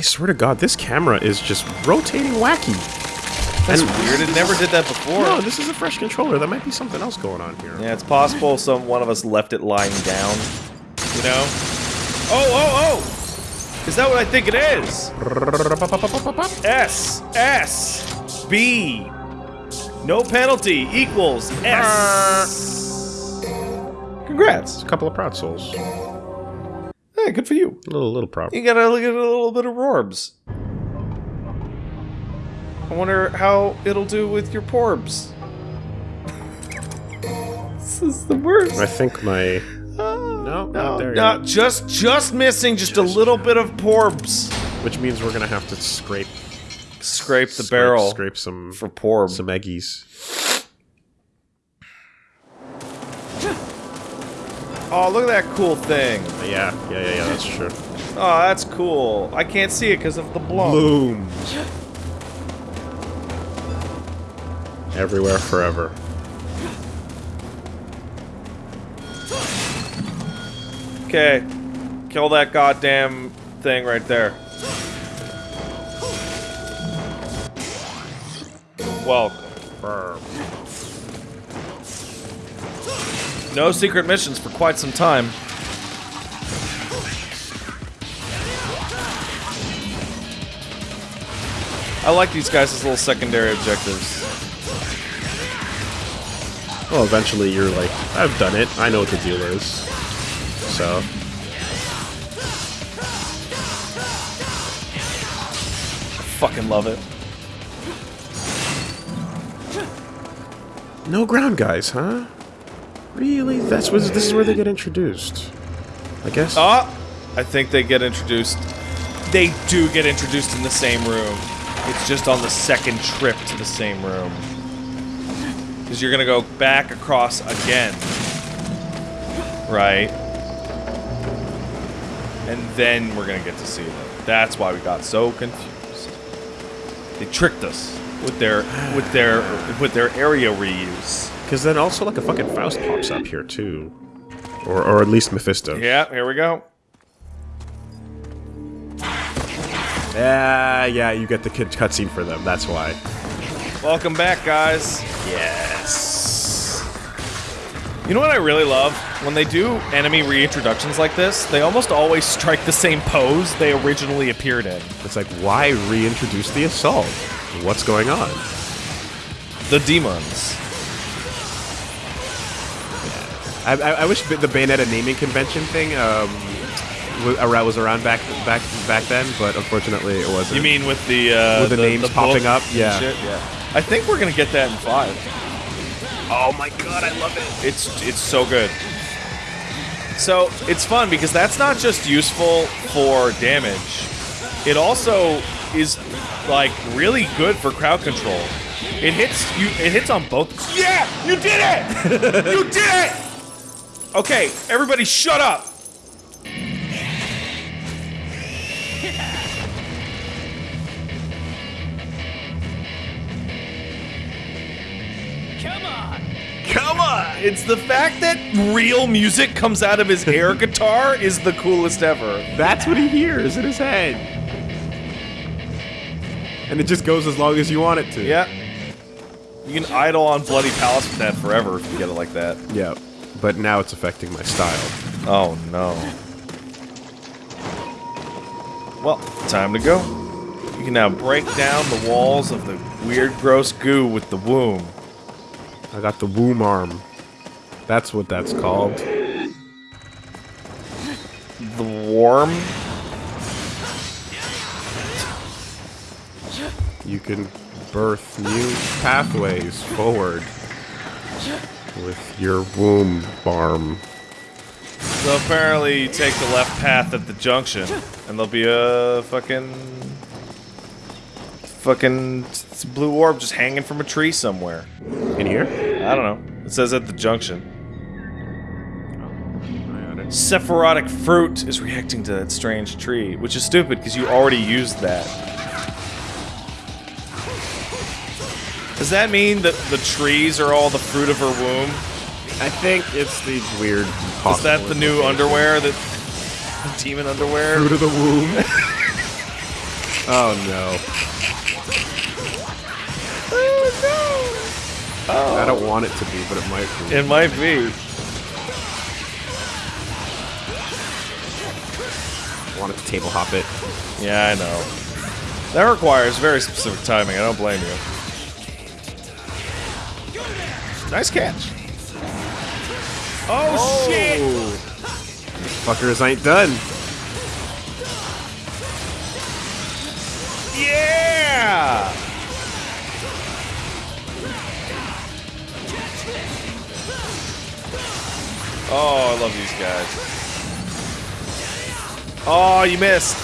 I swear to God, this camera is just rotating wacky. That's And- weird. It never did that before. No, this is a fresh controller. There might be something else going on here. Yeah, it's possible some one of us left it lying down. You know? Oh, oh, oh! Is that what I think it is? S S B. No penalty equals S. Congrats. A couple of proud souls. Hey, good for you. A little, little proud. You gotta look at a little bit of Rorbs. I wonder how it'll do with your Porbs. this is the worst. I think my. Ah, no, not there No, yet. just just missing just a little bit of Porbs. Which means we're gonna have to scrape Scrape the scrape- barrel scrape some for Porb. some eggies. Oh, look at that cool thing. Yeah, yeah, yeah, yeah. That's true. Oh, that's cool. I can't see it because of the bloom. Bloom. Everywhere, forever. Okay, kill that goddamn thing right there. Welcome. No secret missions for quite some time. I like these guys as little secondary objectives. Well, eventually you're like, I've done it. I know what the deal is. So, Fucking love it. no ground guys, huh? Really? That's what this is where they get introduced. I guess. Ah, I think they get introduced. They do get introduced in the same room. It's just on the second trip to the same room. Because you're gonna go back across again. Right? And then we're gonna get to see them. That's why we got so confused. They tricked us with their with their with their area reuse. Because then also like a fucking Faust pops up here too, or or at least Mephisto. Yeah, here we go. Yeah, yeah. You get the kid cutscene for them. That's why. Welcome back, guys. Yes. You know what I really love? When they do enemy reintroductions like this, they almost always strike the same pose they originally appeared in. It's like why reintroduce the assault? What's going on? The demons. I, I, I wish the Bayonetta naming convention thing um, was around, was around back back back then, but unfortunately it wasn't. You mean with the uh, With the names popping up? Yeah. shit? Yeah. I think we're gonna get that in five. Oh my god, I love it. It's it's so good. So it's fun because that's not just useful for damage. It also is like really good for crowd control. It hits you. It hits on both. Yeah, you did it. you did it. Okay, everybody, shut up. Come on! Come on! It's the fact that real music comes out of his air guitar is the coolest ever. That's what he hears in his head. And it just goes as long as you want it to. Yeah. You can idle on Bloody Palace with that forever if you get it like that. Yeah. But now it's affecting my style. Oh no. Well, time to go. You can now break down the walls of the weird, gross goo with the womb. I got the womb arm. That's what that's called. The worm? You can birth new pathways forward with your womb arm. So apparently you take the left path at the junction, and there'll be a fucking... Fucking blue orb just hanging from a tree somewhere. In here? I don't know. It says at the junction. Sephirotic fruit is reacting to that strange tree, which is stupid because you already used that. Does that mean that the trees are all the fruit of her womb? I think it's the weird. Is that the new underwear that the demon underwear? Fruit of the womb. Oh no. Oh, no! Oh. I don't want it to be, but it might be. It might be. I want it to table hop it. Yeah, I know. That requires very specific timing. I don't blame you. Nice catch. Oh, shit! Fuckers ain't done. Yeah! Oh, I love these guys. Oh, you missed.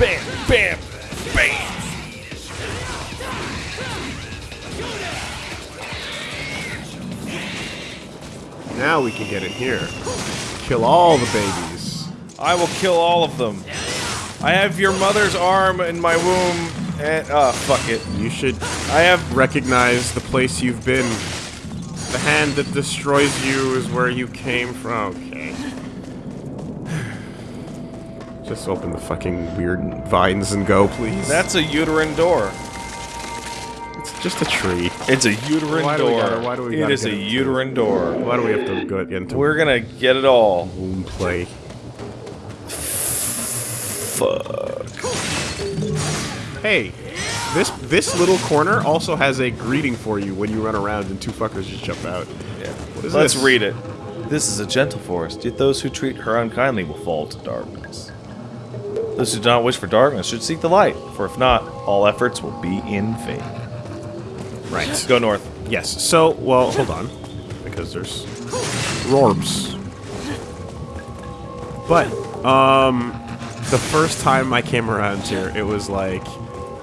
Bam, bam, bam. Now we can get in here. Kill all the babies. I will kill all of them. I have your mother's arm in my womb, and uh, fuck it. You should I have. recognize the place you've been. The hand that destroys you is where you came from. Okay. Just open the fucking weird vines and go, please. That's a uterine door. It's just a tree. It's a uterine Why do we door. gotta- why do we It gotta a get into- uterine door. Why do we have to go into We're gonna get it all. womb play? Fuck. Hey, this this little corner also has a greeting for you when you run around and two fuckers just jump out. Yeah. What is Let's this? read it. This is a gentle forest, yet those who treat her unkindly will fall to darkness. Those who do not wish for darkness should seek the light, for if not, all efforts will be in vain. Right. Go north. Yes. So, well, hold on, because there's rorbs. But um, the first time I came around here, it was like,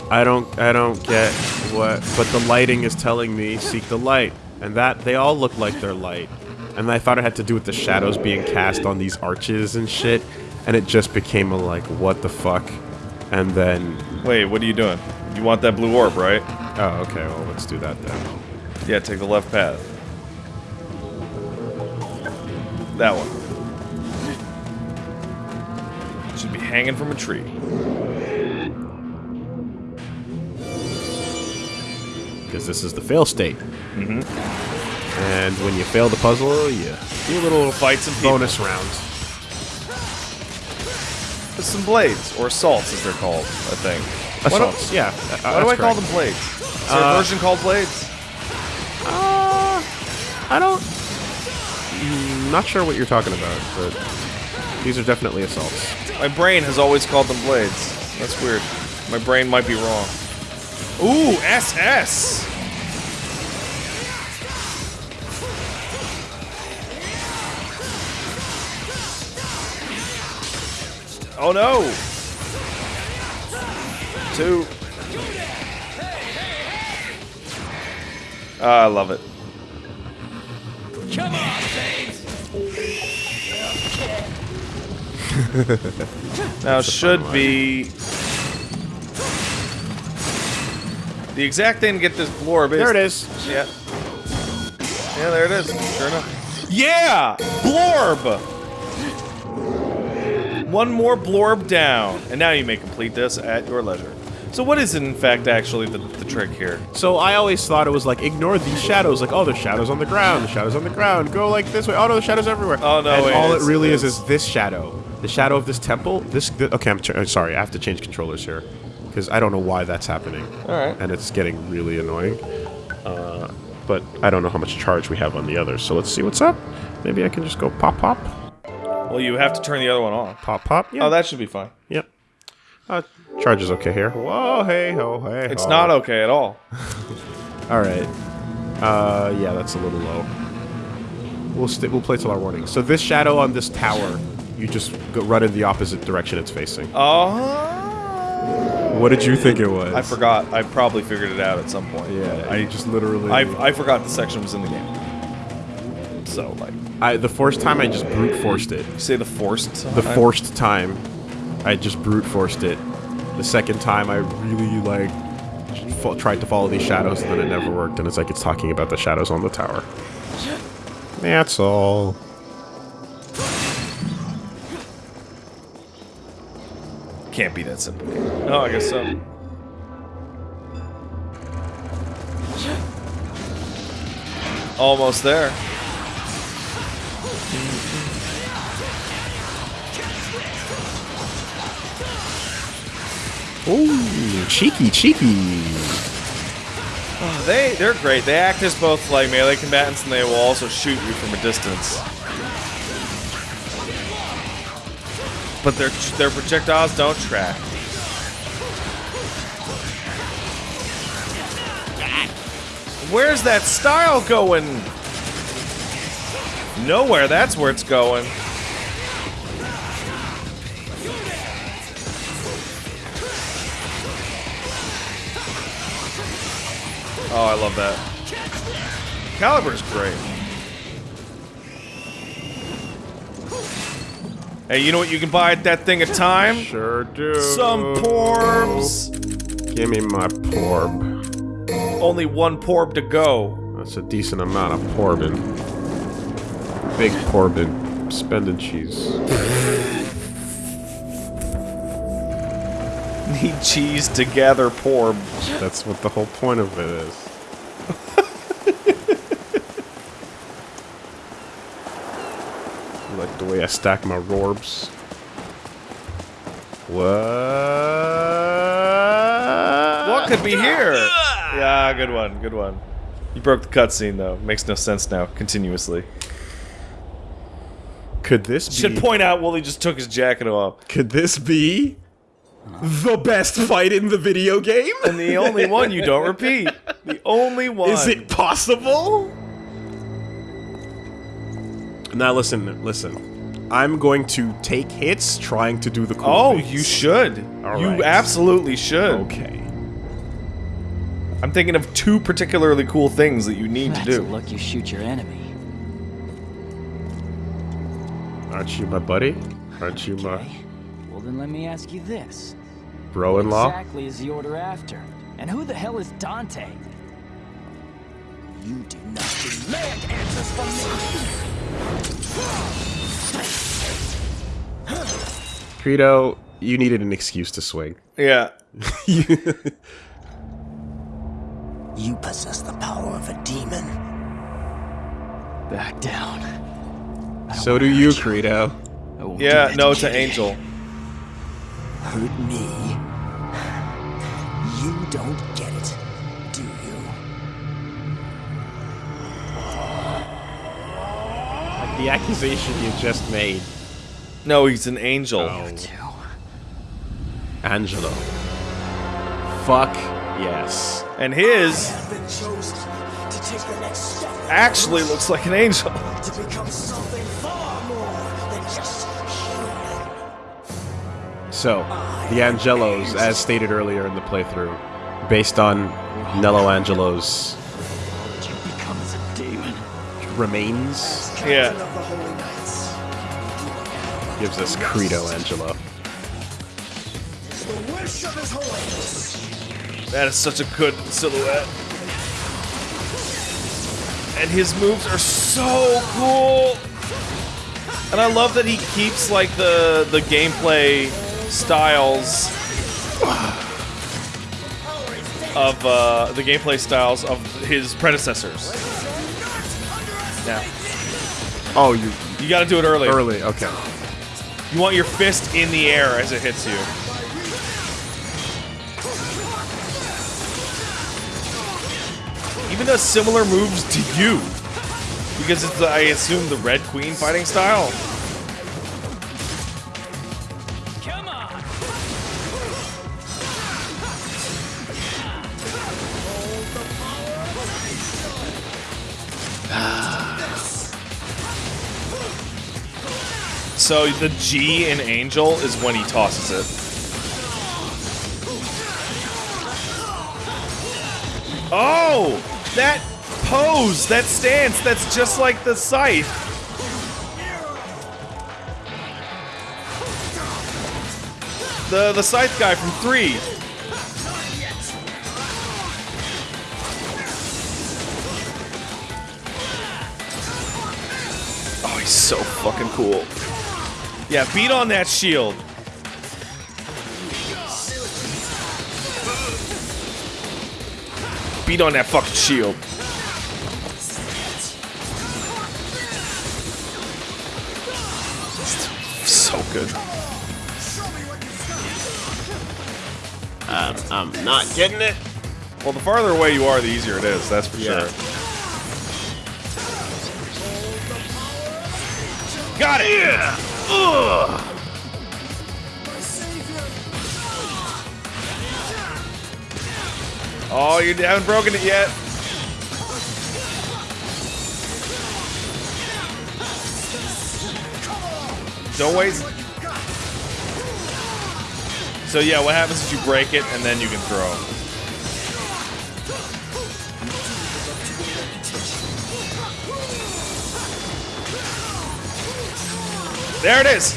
I don't, I don't get what, but the lighting is telling me seek the light, and that they all look like they're light, and I thought it had to do with the shadows being cast on these arches and shit, and it just became a like, what the fuck, and then, Wait, what are you doing? You want that blue orb, right? Oh, okay, well, let's do that then. Yeah, take the left path. That one. Should be hanging from a tree. because this is the fail state. Mm-hmm. And when you fail the puzzle, you Do a little fight some people. bonus round. With some blades, or assaults as they're called, I think. Why do- Assaults, yeah. uh, Why do I call them blades? Is there a Uh, version called blades? Uh, I don't. Mm, Not sure what you're talking about, but these are definitely assaults. My brain has always called them blades. That's weird. My brain might be wrong. Ooh, SS! Oh no! Two. Ah, I love it. Come on, babes. Now That's should be the exact thing to get this blorb is There it is. Yeah. Yeah, there it is. Sure enough. Yeah! Blorb! One more blorb down. And now you may complete this at your leisure. So what is in fact actually the, the trick here? So I always thought it was like ignore these shadows. Like, oh, there's shadows on the ground. The shadows on the ground. Go like this way. Oh no, the shadows everywhere. Oh, no, And wait, all it it's- really is is this shadow. The shadow of this temple. This. th- okay, I'm ch- uh, sorry. I have to change controllers here because I don't know why that's happening. Alright. And it's getting really annoying. Uh, but I don't know how much charge we have on the others. So let's see what's up. Maybe I can just go pop pop Well, you have to turn the other one on. pop pop. Yeah. Oh, that should be fine. Yep. Uh, charge is okay here. Whoa, hey ho, hey. It's ho. not okay at all. All right. Uh, yeah, that's a little low. We'll st- we'll play till our warning. So this shadow on this tower, you just go run in the opposite direction it's facing. Oh. What did you think it was? I forgot. I probably figured it out at some point. Yeah, I just literally. I, I forgot the section was in the game. So like, I the first time I just brute forced it. you say the forced. The forced time, I just brute forced it. The second time, I really like fo- tried to follow these shadows, and then it never worked. And it's like it's talking about the shadows on the tower. That's all. Can't be that simple. Oh, I guess so. Almost there. Hmm. Ooh, cheeky, cheeky. Oh, they they're great. They act as both like melee combatants, and they will also shoot you from a distance. But their their projectiles don't track. Where's that style going? Nowhere. That's where it's going. Oh, I love that. Calibur's great. Hey, you know what you can buy at that thing at time? Sure do. Some porbs. Give me my porb. Only one porb to go. That's a decent amount of porbin. Big porbin. Spending cheese. Need cheese to gather porb. That's what the whole point of it is. You like the way I stack my rorbs? What? What could be here? Yeah, good one, good one. You broke the cutscene though. Makes no sense now. Continuously. Could this be? Should point out Wooly just took his jacket off. Could this be the best fight in the video game? And the only one you don't repeat. The only one. Is it possible? Now listen, listen. I'm going to take hits trying to do the cool Oh, things. you should. All you right. absolutely should. Okay. I'm thinking of two particularly cool things that you need That's to do. look you shoot your enemy. Aren't you my buddy? Aren't you my Okay. Well, then let me ask you this. bro-in-law? Exactly is the order after? And who the hell is Dante? You do not demand answers from me! Credo, you needed an excuse to swing. Yeah. You possess the power of a demon. Back down. So do you, hurt Credo. Yeah, no, it's an angel. Hurt me. You don't the accusation you just made. No, he's an angel. Oh. Two. Angelo. Fuck yes. And his I've been chosen to take the next step actually looks like an angel. to become something far more than just. So, the Angelos, as stated earlier in the playthrough, based on Nello Angelo's remains, Yeah. Of the Holy Knights. gives us Credo Angelo. It's the wish of His Holiness. That is such a good silhouette. And his moves are so cool. And I love that he keeps like the the gameplay styles of uh, the gameplay styles of his predecessors. Now, Oh, you you got to do it early. early. Okay. You want your fist in the air as it hits you. Even does similar moves to you. Because it's, I assume, the Red Queen fighting style. So the G in Angel is when he tosses it. Oh! That pose, that stance, that's just like the scythe. The the scythe guy from three. Oh, he's so fucking cool. Yeah, beat on that shield. Beat on that fucking shield. So good. Um, I'm not getting it. Well, the farther away you are, the easier it is, that's for yeah. sure. Got it! Yeah! Oh, you haven't broken it yet. Don't waste. So yeah, what happens is you break it and then you can throw. There it is.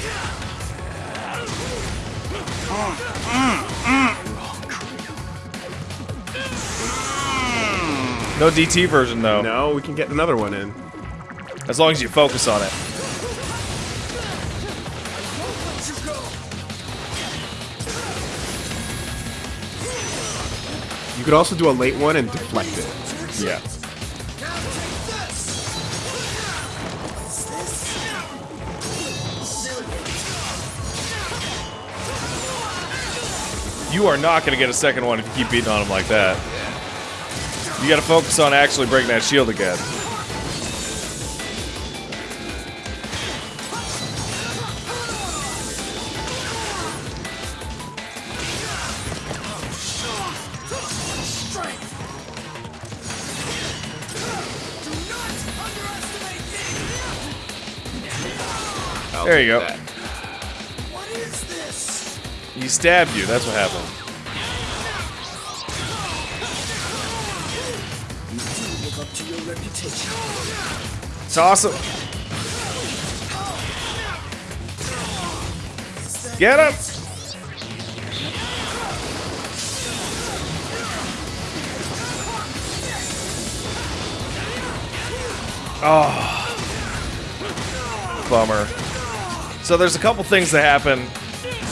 No DT version though. No, we can get another one in. As long as you focus on it. You could also do a late one and deflect it. Yeah. You are not going to get a second one if you keep beating on him like that. You got to focus on actually breaking that shield again. There you go. Stabbed you. That's what happened. Up. It's awesome. Get him! Oh. Bummer. So there's a couple things that happen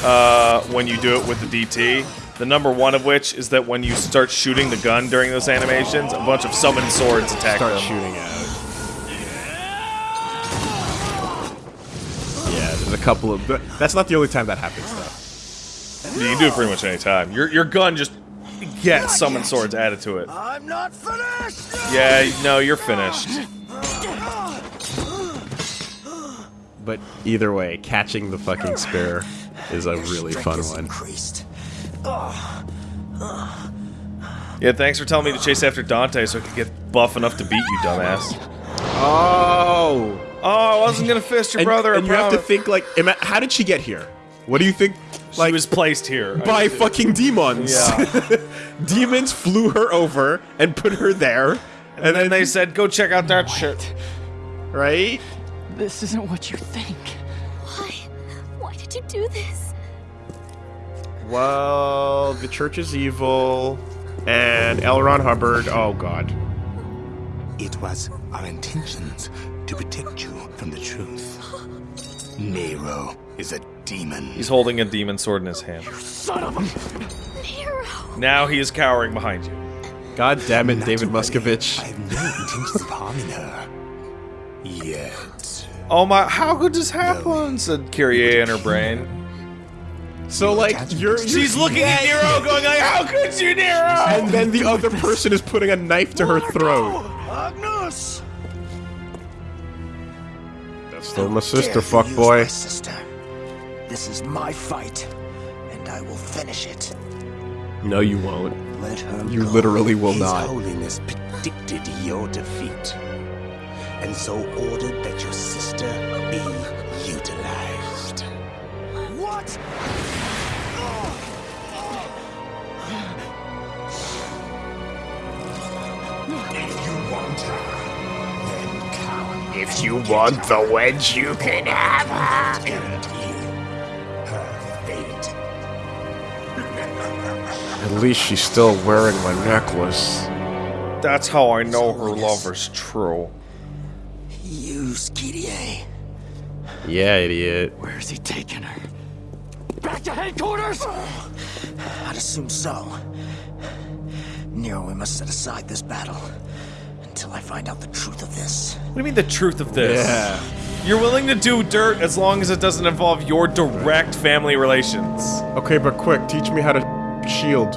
uh, when you do it with the DT. The number one of which is that when you start shooting the gun during those animations, a bunch of summoned swords attack Start them. shooting at it. Yeah, there's a couple of. but That's not the only time that happens, though. You can do it pretty much any time. Your your gun just gets summoned swords added to it. I'm not finished! Yeah, no, you're finished. But either way, catching the fucking spear is a really fun one. Increased. Yeah, thanks for telling me to chase after Dante so I could get buff enough to beat you, dumbass. Oh! Oh, I wasn't gonna fist your And, brother. and I you have to think like, how did she get here? What do you think? Like, She was placed here. by fucking demons. Yeah. demons flew her over and put her there, and then they said, "Go check out that shit." right? This isn't what you think. Why? Why you do this? Well, the church is evil, and L. Ron Hubbard. Oh God. It was our intentions to protect you from the truth. Nero is a demon. He's holding a demon sword in his hand. You Son of a. Nero. Now he is cowering behind you. God damn it, Not David to worry, Muscovich. I have no intentions of harming her. Yet. Oh my! How could this happen? Said Kyrie in her brain. So like you're, She's looking at Nero, going like, "How could you, Nero?" and then the other person is putting a knife to her throat. Agnus! That's still my sister, you fuck boy. my sister. This is my fight, and I will finish it. No, you won't. Let her You go. literally will His not. Holiness predicted your defeat, and so ordered that your sister be utilized. What? If you want her, then come. If you want the wedge, you can have her. Guarantee her fate. At least she's still wearing my necklace. That's how I know her love is true. You, Skidier. Yeah, idiot. Where's he taking her? Back to headquarters! I'd assume so. Nero, we must set aside this battle until I find out the truth of this. What do you mean the truth of this? Yeah. You're willing to do dirt as long as it doesn't involve your direct family relations. Okay, but quick, teach me how to shield.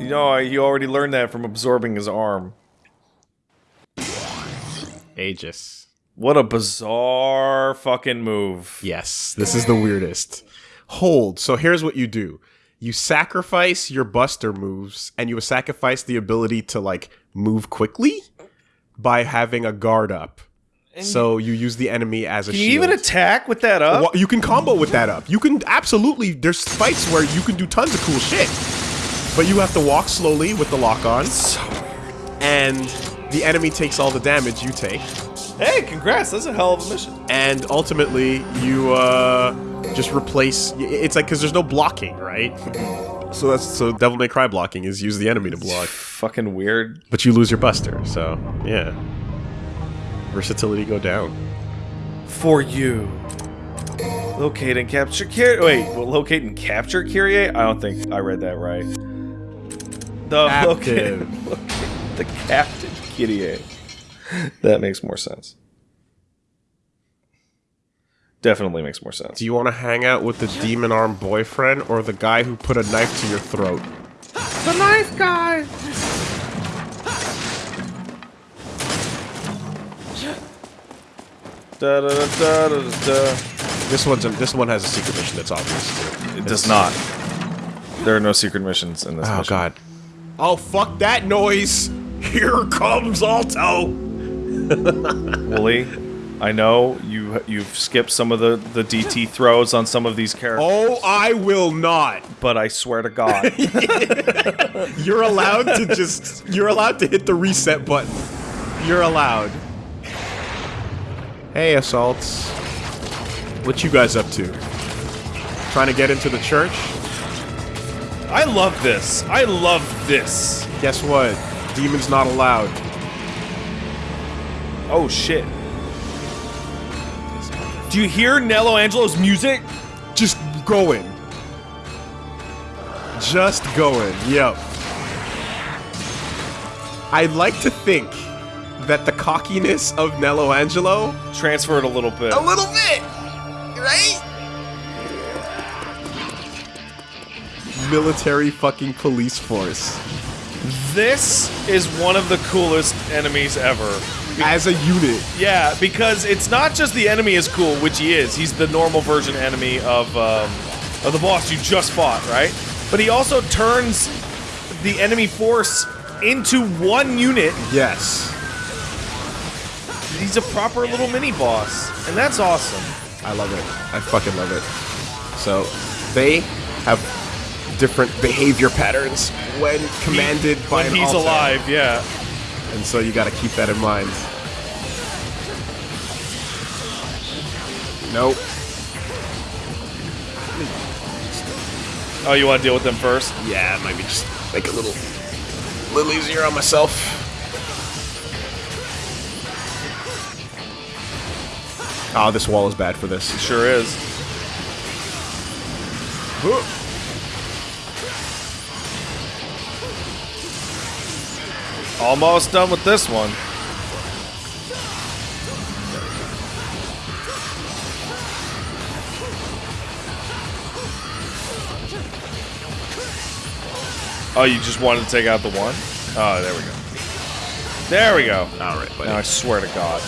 You know, you already learned that from absorbing his arm. Aegis. What a bizarre fucking move. Yes, this is the weirdest. Hold. So here's what you do. You sacrifice your buster moves and you sacrifice the ability to like move quickly by having a guard up. so you use the enemy as a Can you shield. even attack with that up? Well, you can combo with that up. You can absolutely. There's fights where you can do tons of cool shit, but you have to walk slowly with the lock on, and the enemy takes all the damage you take, Hey, congrats! That's a hell of a mission. and ultimately you uh, just replace. It's like because there's no blocking, right? So that's so Devil May Cry blocking is use the enemy to block, Fucking weird. but you lose your Buster. So yeah, versatility go down. For you. Locate and capture Kyrie. Wait, well, locate and capture Kyrie? I don't think I read that right. The locate, locate the captive Kyrie. That makes more sense. Definitely makes more sense. Do you want to hang out with the demon arm boyfriend or the guy who put a knife to your throat? The knife guy! Da, da, da, da, da, da. This one's a, this one has a secret mission that's obvious. Too. It does not. There are no secret missions in this Oh mission. god. Oh fuck that noise! Here comes Alto! Wooly, I know you you've skipped some of the the DT throws on some of these characters, Oh, I will not. but I swear to God, You're allowed to just. You're allowed to hit the reset button. You're allowed. Hey, assaults. What you guys up to? Trying to get into the church? I love this. I love this. Guess what? Demons not allowed. Oh shit. Do you hear Nello Angelo's music? Just going. Just going. Yep. I'd like to think that the cockiness of Nello Angelo Transferred a little bit. a little bit, right? Military fucking police force This is one of the coolest enemies ever. as a unit. Yeah, because it's not just the enemy is cool, which he is. He's the normal version enemy of um, of the boss you just fought, right? But he also turns the enemy force into one unit. Yes, He's a proper little mini boss, and that's awesome. I love it. I fucking love it. So they have different behavior patterns when commanded by when an he's alive, yeah. And so you got to keep that in mind. Nope. Oh, you want to deal with them first? Yeah, maybe just make it a little, little easier on myself. Oh, this wall is bad for this. Sure is. Almost done with this one. Oh, you just wanted to take out the one? Oh, there we go. There we go. All right, buddy. Now I swear to God.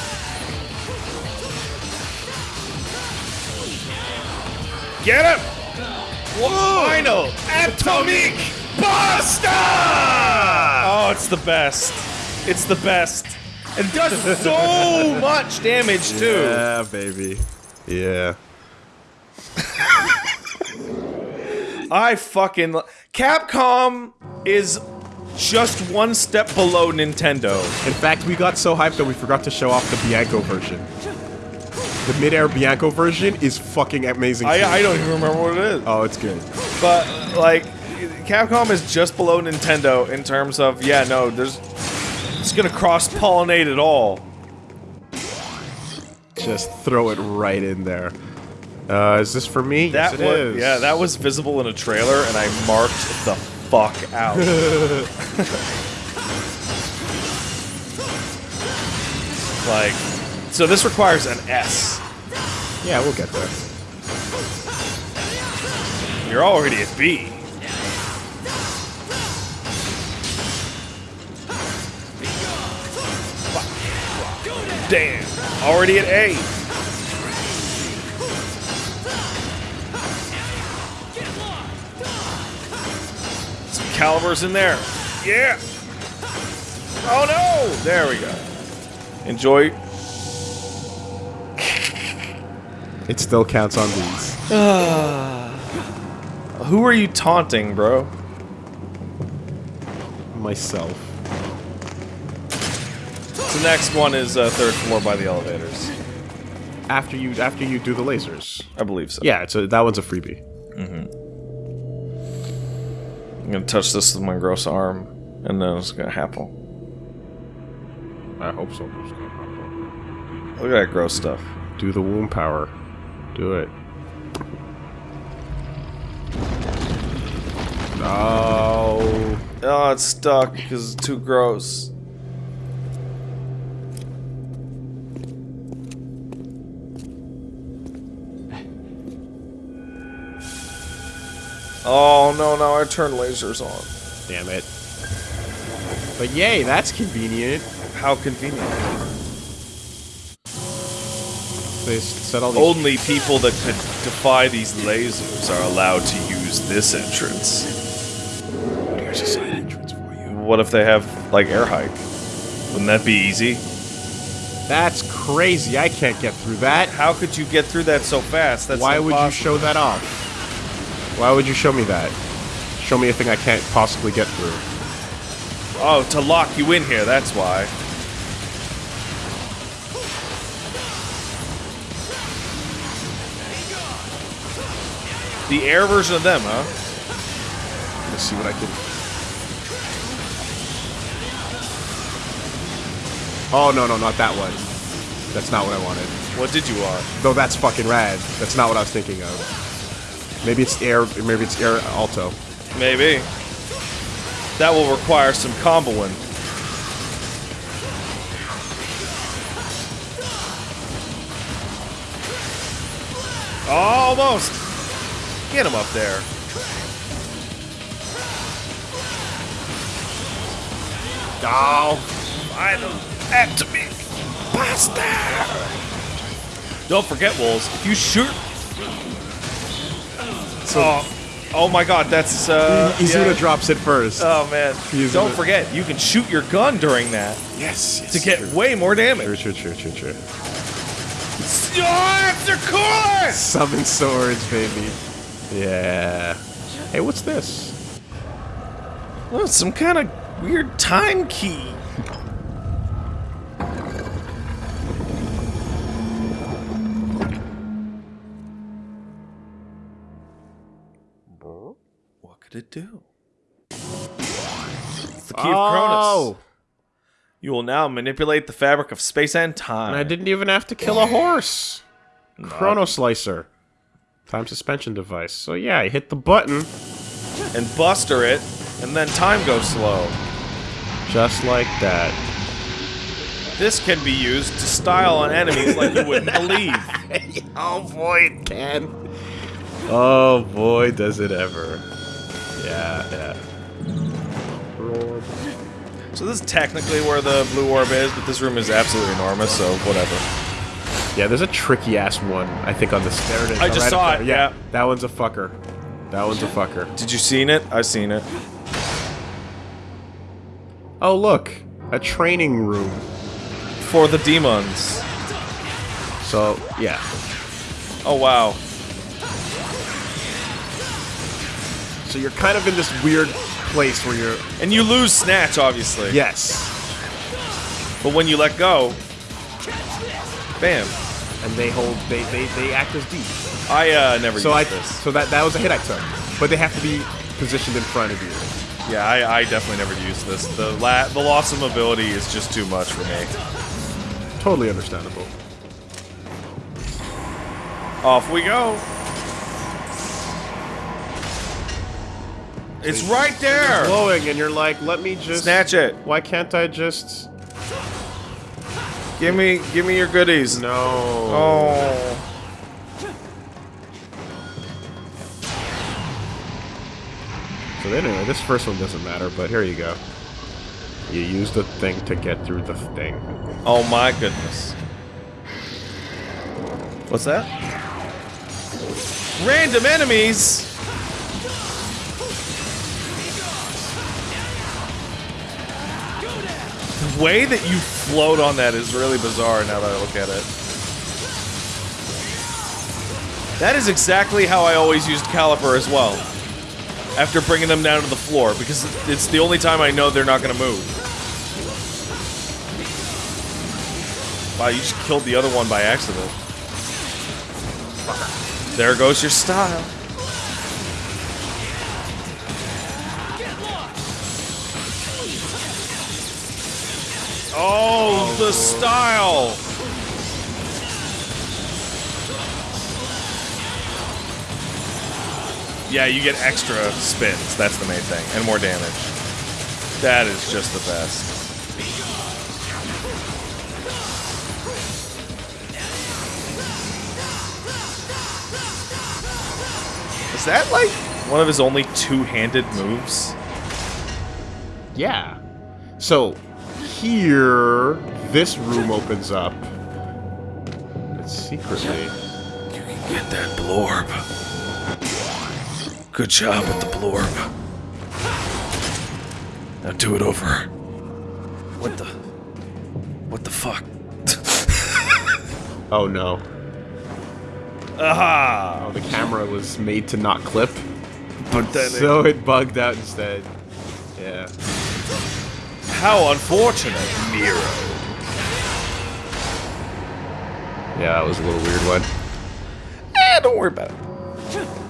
Get him! Final atomic buster! Oh, it's the best. It's the best. It does so much damage too. Yeah, baby. Yeah. I fucking Capcom is just one step below Nintendo. In fact, we got so hyped that we forgot to show off the Bianco version. The mid-air Bianco version is fucking amazing. I. I don't even remember what it is. Oh, it's good. But like, Capcom is just below Nintendo in terms of yeah, no, there's it's gonna cross pollinate it all. Just throw it right in there. Uh, is this for me? That yes, it was is. yeah, that was visible in a trailer, and I marked the fuck out. like, so this requires an S. Yeah, we'll get there. You're already at B. Damn. Already at A. Some Caliburs in there. Yeah. Oh no! There we go. Enjoy. It still counts on these. Who are you taunting, bro? Myself. The next one is uh, third floor by the elevators. After you after you do the lasers. I believe so. Yeah, it's a, that one's a freebie. I'm gonna touch this with my gross arm, and then it's gonna happen. I hope so. Look at that gross stuff. Do the womb power. Do it. No. Oh, it's stuck because it's too gross. Oh no, now I turn lasers on. Damn it. But yay, that's convenient. How convenient. They set all these. Only people that could defy these lasers are allowed to use this entrance. Here's a side entrance for you. What if they have, like, air hike? Wouldn't that be easy? That's crazy. I can't get through that. How could you get through that so fast? That's Why would you show that off? Why would you show me that? Show me a thing I can't possibly get through. Oh, to lock you in here, that's why. The air version of them, huh? Let's see what I can. Oh no no not that one. That's not what I wanted. What did you want? Though that's fucking rad. That's not what I was thinking of. Maybe it's air. Maybe it's air alto. Maybe. That will require some comboing. Almost! Get him up there. Oh, Final atomic blaster! Don't forget, Wolves, if you shoot. Oh, oh my god, that's. Uh, Izuna yeah. drops it first. Oh man. Izuna. Don't forget, you can shoot your gun during that yes, yes. to get way more damage. true, true, true, true. Oh, they're cooler! Summon swords, baby. Yeah. Hey, what's this? Oh, some kind of weird time key. It do? It's the key of Cronus. Oh, You will now manipulate the fabric of space and time. and I didn't even have to kill a horse. Chrono Slicer. Time suspension device. So yeah, I hit the button and buster it, and then time goes slow. just like that. This can be used to style on enemies like you wouldn't believe. oh boy, it can. Oh boy, does it ever. Yeah, yeah. So this is technically where the blue orb is, but this room is absolutely enormous, so whatever. Yeah, there's a tricky ass one, I think, on the there it is. I just right saw it, yeah. That one's a fucker. That one's a fucker. Did you seen it? I seen it. Oh, look. A training room. For the demons. So, yeah. Oh wow. So you're kind of in this weird place where you're. And you lose Snatch, obviously. Yes. But when you let go, bam. And they hold. They they, they act as D. I uh, never So used I. this. So that that was a hit I took. But they have to be positioned in front of you. Yeah, I, I definitely never used this. The la the loss of mobility is just too much for me. Totally understandable. Off we go. It's right there. glowing, and you're like, let me just Snatch it. Why can't I just? Give me, give me your goodies. No. Oh. So anyway, this first one doesn't matter, but here you go. You use the thing to get through the thing. Oh my goodness. What's that? Random enemies. Way that you float on that is really bizarre now that I look at it. That is exactly how I always used Calibur as well. After bringing them down to the floor, because it's the only time I know they're not going to move. Wow, you just killed the other one by accident. There goes your style. Oh, the style! Yeah, you get extra spins. That's the main thing. And more damage. That is just the best. Is that like one of his only two-handed moves? Yeah. So here, this room opens up. It's secretly. You can get that blorb. Good job with the blorb. Now do it over. What the? What the fuck? Oh no. Aha! Oh, the camera was made to not clip, But then so it bugged out instead. Yeah. How unfortunate, Nero. Yeah, that was a little weird one. Eh, don't worry about it.